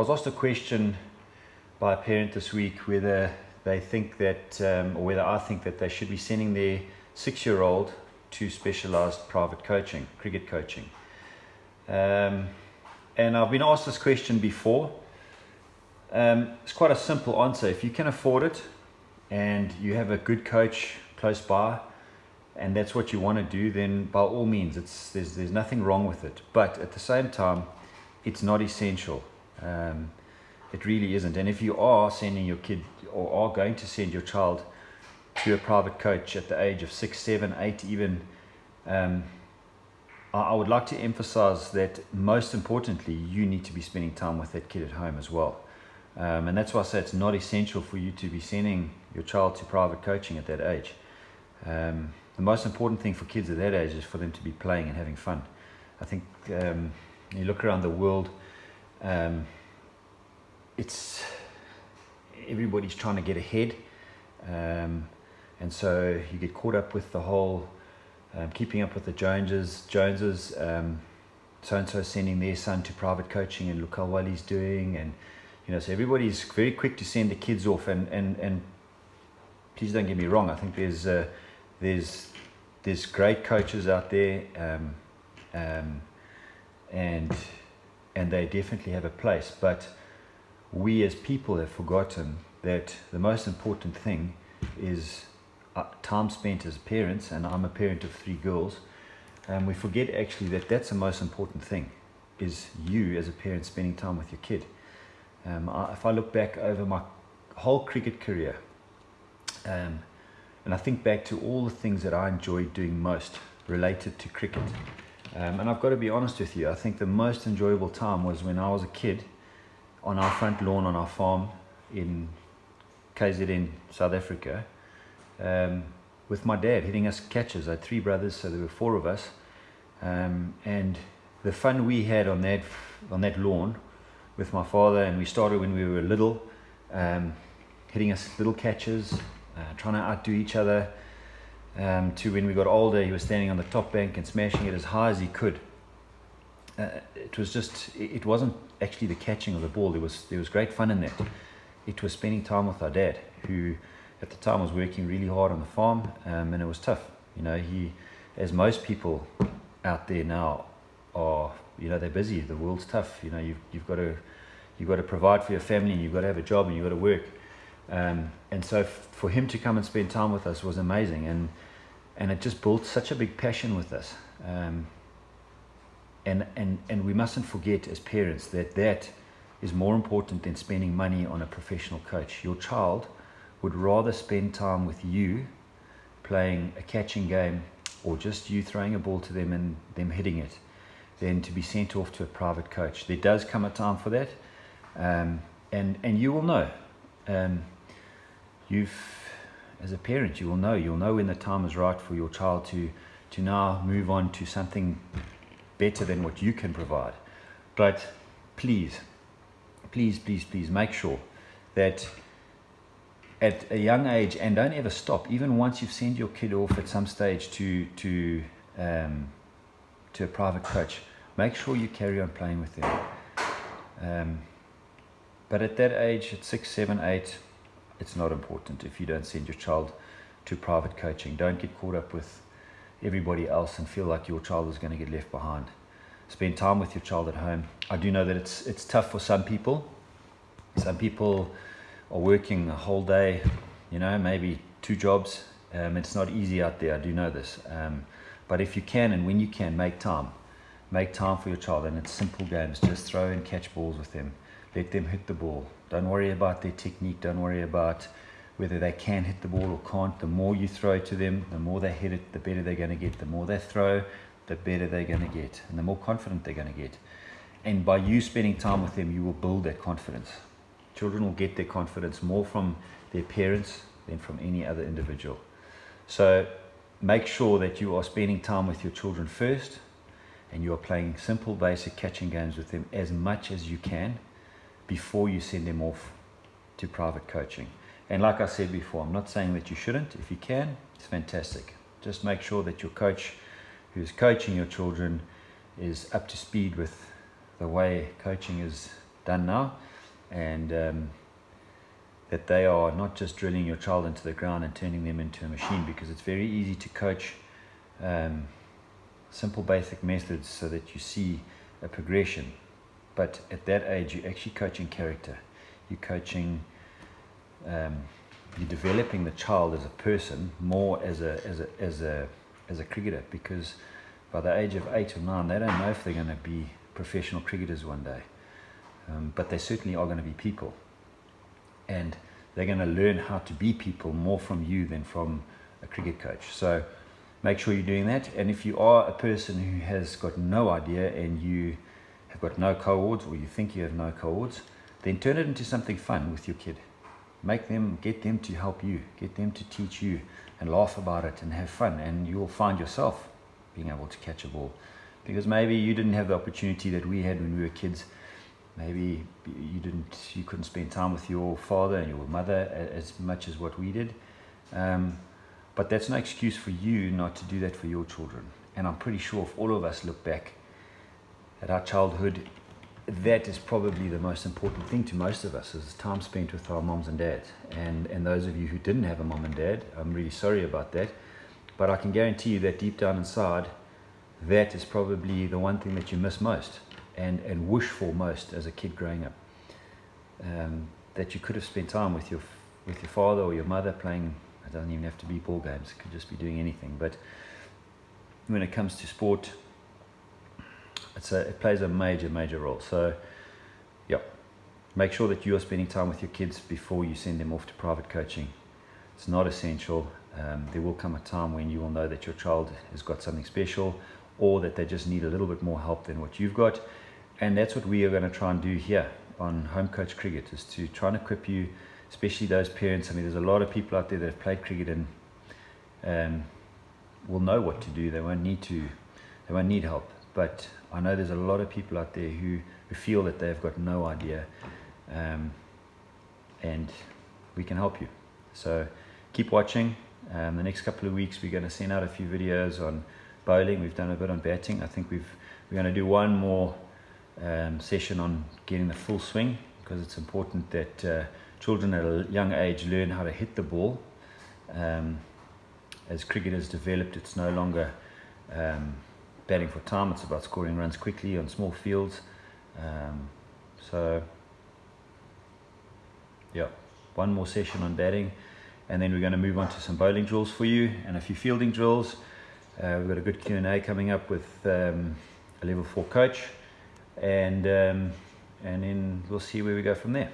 was asked a question by a parent this week whether they think that, um, or whether I think that they should be sending their six-year-old to specialized private coaching, cricket coaching. Um, and I've been asked this question before. Um, it's quite a simple answer. If you can afford it and you have a good coach close by, and that's what you want to do, then by all means, it's there's there's nothing wrong with it. But at the same time, it's not essential. Um, it really isn't. And if you are sending your kid or are going to send your child to a private coach at the age of six, seven, eight, even, um, I, would like to emphasize that most importantly, you need to be spending time with that kid at home as well. Um, and that's why I say it's not essential for you to be sending your child to private coaching at that age. Um, the most important thing for kids at that age is for them to be playing and having fun. I think um, you look around the world, um, it's everybody's trying to get ahead, um, and so you get caught up with the whole um, keeping up with the Joneses. Joneses, so and so sending their son to private coaching, and look how well he's doing, and you know, so everybody's very quick to send the kids off, and and and please don't get me wrong. I think there's uh, there's there's great coaches out there, um, um, and and they definitely have a place, but we as people have forgotten that the most important thing is uh, time spent as parents, and I'm a parent of three girls, and we forget actually that that's the most important thing, is you as a parent spending time with your kid. Um, I, if I look back over my whole cricket career, um, and I think back to all the things that I enjoyed doing most related to cricket, um, and I've got to be honest with you, I think the most enjoyable time was when I was a kid on our front lawn on our farm in KZN, South Africa, um, with my dad hitting us catches. I had three brothers, so there were four of us, um, and the fun we had on that on that lawn with my father, and we started when we were little, um, hitting us little catches, uh, trying to outdo each other. Um, to when we got older, he was standing on the top bank and smashing it as high as he could. Uh, it was just, it wasn't actually the catching of the ball. There was there was great fun in that. It was spending time with our dad, who at the time was working really hard on the farm, um, and it was tough. You know, he, as most people out there now are, you know, they're busy. The world's tough. You know, you've you've got to you've got to provide for your family, and you've got to have a job, and you've got to work. Um, and so for him to come and spend time with us was amazing, and and it just built such a big passion with us. Um, and, and, and we mustn't forget as parents that that is more important than spending money on a professional coach. Your child would rather spend time with you playing a catching game or just you throwing a ball to them and them hitting it than to be sent off to a private coach. There does come a time for that. Um, and, and you will know. Um, you've, as a parent, you will know. You'll know when the time is right for your child to, to now move on to something better than what you can provide. But please, please, please, please make sure that at a young age, and don't ever stop, even once you've sent your kid off at some stage to, to, um, to a private coach, make sure you carry on playing with them. Um, but at that age, at six, seven, eight, it's not important if you don't send your child to private coaching. Don't get caught up with everybody else and feel like your child is going to get left behind. Spend time with your child at home. I do know that it's it's tough for some people. Some people are working a whole day, you know, maybe two jobs. Um, it's not easy out there. I do know this. Um, but if you can and when you can, make time. Make time for your child, and it's simple games. Just throw and catch balls with them. Let them hit the ball. Don't worry about their technique. Don't worry about whether they can hit the ball or can't. The more you throw to them, the more they hit it, the better they're going to get. The more they throw, the better they're going to get, and the more confident they're going to get. And by you spending time with them, you will build that confidence. Children will get their confidence more from their parents than from any other individual. So make sure that you are spending time with your children first and you are playing simple, basic catching games with them as much as you can before you send them off to private coaching. And like I said before, I'm not saying that you shouldn't. If you can, it's fantastic. Just make sure that your coach who's coaching your children is up to speed with the way coaching is done now. and um, that they are not just drilling your child into the ground and turning them into a machine because it's very easy to coach um, simple basic methods so that you see a progression. But at that age, you're actually coaching character. You're coaching, um, you're developing the child as a person more as a, as a, as a, as a cricketer because by the age of eight or nine, they don't know if they're going to be professional cricketers one day. Um, but they certainly are going to be people and they're going to learn how to be people more from you than from a cricket coach. So make sure you're doing that. And if you are a person who has got no idea and you have got no cohorts or you think you have no cohorts, then turn it into something fun with your kid. Make them, get them to help you, get them to teach you and laugh about it and have fun. And you'll find yourself being able to catch a ball. Because maybe you didn't have the opportunity that we had when we were kids maybe you didn't you couldn't spend time with your father and your mother as much as what we did um, but that's no excuse for you not to do that for your children and i'm pretty sure if all of us look back at our childhood that is probably the most important thing to most of us is time spent with our moms and dads and and those of you who didn't have a mom and dad i'm really sorry about that but i can guarantee you that deep down inside that is probably the one thing that you miss most and, and wish for most as a kid growing up. Um, that you could have spent time with your, with your father or your mother playing, it doesn't even have to be ball games, it could just be doing anything. But when it comes to sport, it's a, it plays a major, major role. So, yeah, make sure that you are spending time with your kids before you send them off to private coaching. It's not essential. Um, there will come a time when you will know that your child has got something special or that they just need a little bit more help than what you've got. And that's what we are going to try and do here on Home Coach Cricket is to try and equip you, especially those parents. I mean, there's a lot of people out there that have played cricket and um, will know what to do. They won't need to, they won't need help. But I know there's a lot of people out there who, who feel that they've got no idea. Um, and we can help you. So keep watching. Um, the next couple of weeks, we're going to send out a few videos on bowling. We've done a bit on batting. I think we've, we're going to do one more um, session on getting the full swing because it's important that uh, children at a young age learn how to hit the ball. Um, as cricket has developed, it's no longer um, batting for time, it's about scoring runs quickly on small fields. Um, so, yeah, one more session on batting, and then we're going to move on to some bowling drills for you and a few fielding drills. Uh, we've got a good Q&A coming up with um, a level 4 coach and um, and then we'll see where we go from there.